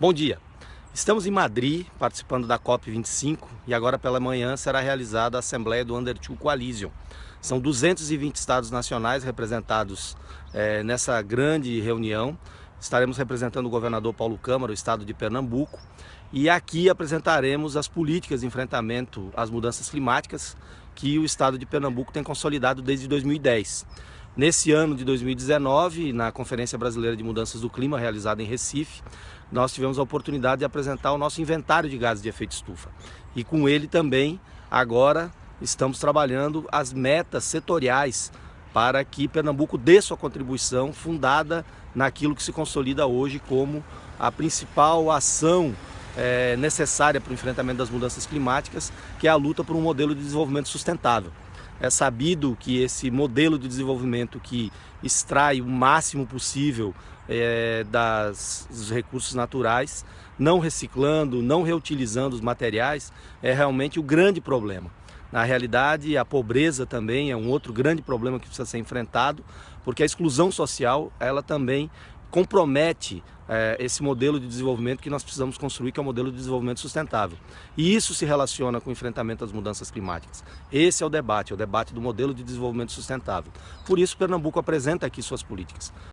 Bom dia. Estamos em Madrid, participando da COP25 e agora pela manhã será realizada a Assembleia do Under Two Coalition. São 220 estados nacionais representados é, nessa grande reunião. Estaremos representando o governador Paulo Câmara, o estado de Pernambuco, e aqui apresentaremos as políticas de enfrentamento às mudanças climáticas que o estado de Pernambuco tem consolidado desde 2010. Nesse ano de 2019, na Conferência Brasileira de Mudanças do Clima, realizada em Recife, nós tivemos a oportunidade de apresentar o nosso inventário de gases de efeito estufa. E com ele também, agora, estamos trabalhando as metas setoriais para que Pernambuco dê sua contribuição fundada naquilo que se consolida hoje como a principal ação é, necessária para o enfrentamento das mudanças climáticas, que é a luta por um modelo de desenvolvimento sustentável. É sabido que esse modelo de desenvolvimento que extrai o máximo possível é, das, dos recursos naturais, não reciclando, não reutilizando os materiais, é realmente o grande problema. Na realidade, a pobreza também é um outro grande problema que precisa ser enfrentado, porque a exclusão social, ela também compromete é, esse modelo de desenvolvimento que nós precisamos construir, que é o modelo de desenvolvimento sustentável. E isso se relaciona com o enfrentamento das mudanças climáticas. Esse é o debate, é o debate do modelo de desenvolvimento sustentável. Por isso, Pernambuco apresenta aqui suas políticas.